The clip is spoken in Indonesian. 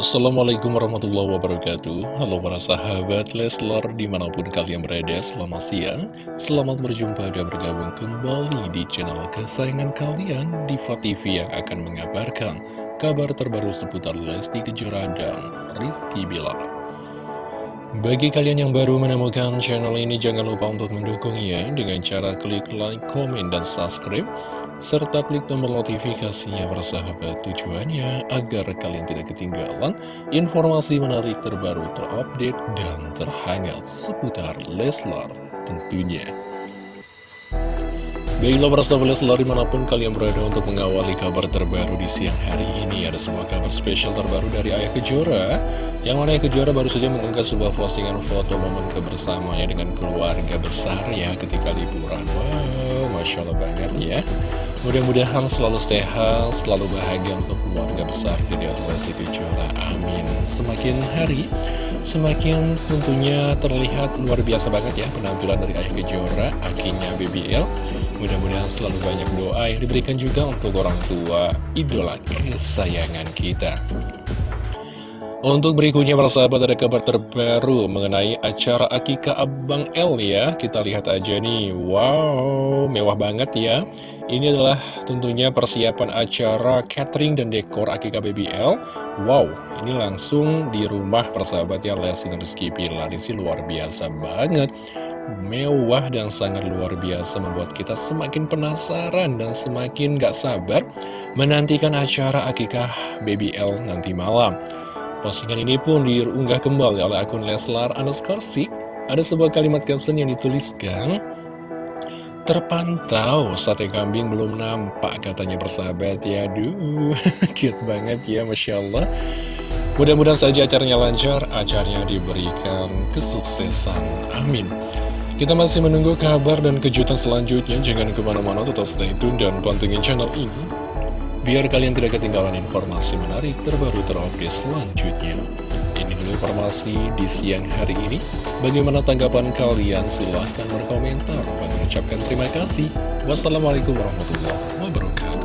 Assalamualaikum warahmatullahi wabarakatuh. Halo para sahabat Leslar di mana pun kalian berada selamat siang. Selamat berjumpa dan bergabung kembali di channel kesayangan kalian Diva TV yang akan mengabarkan kabar terbaru seputar Lesti Kejora dan Rizky Bilar bagi kalian yang baru menemukan channel ini, jangan lupa untuk mendukungnya dengan cara klik like, komen, dan subscribe, serta klik tombol notifikasinya bersahabat tujuannya agar kalian tidak ketinggalan informasi menarik terbaru terupdate dan terhangat seputar Leslar tentunya. Baiklah para sahabat Leslar di mana pun kalian berada untuk mengawali kabar terbaru di siang hari ini. Ada sebuah kabar spesial terbaru dari Ayah Kejora. Yang mana Ayah Kejora baru saja mengunggah sebuah postingan foto momen kebersamaannya dengan keluarga besar ya ketika liburan Masya Allah banget ya Mudah-mudahan selalu sehat, selalu bahagia untuk keluarga besar dari Lesti Kejora Amin Semakin hari Semakin tentunya terlihat luar biasa banget ya penampilan dari Ayah Kejora, akinya BBL. Mudah-mudahan selalu banyak doa yang diberikan juga untuk orang tua idola kesayangan kita. Untuk berikutnya para sahabat ada kabar terbaru mengenai acara Akika Abang L ya. Kita lihat aja nih, wow mewah banget ya. Ini adalah tentunya persiapan acara catering dan dekor Akika BBL Wow, ini langsung di rumah persahabat ya. Dan Rizky Pilar Ini luar biasa banget. Mewah dan sangat luar biasa membuat kita semakin penasaran dan semakin gak sabar Menantikan acara Akikah BBL nanti malam Postingan ini pun diunggah kembali oleh akun Leslar Anaskorsik. Ada sebuah kalimat caption yang dituliskan, Terpantau sate kambing belum nampak katanya persahabat. Ya Aduh, cute banget ya Masya Allah. Mudah-mudahan saja acaranya lancar, acaranya diberikan kesuksesan. Amin. Kita masih menunggu kabar dan kejutan selanjutnya. Jangan ke mana-mana tetap stay tune dan pantengin channel ini biar kalian tidak ketinggalan informasi menarik terbaru terupdate selanjutnya. Ini dulu informasi di siang hari ini. Bagaimana tanggapan kalian? Silahkan berkomentar. Kami ucapkan terima kasih. Wassalamualaikum warahmatullahi wabarakatuh.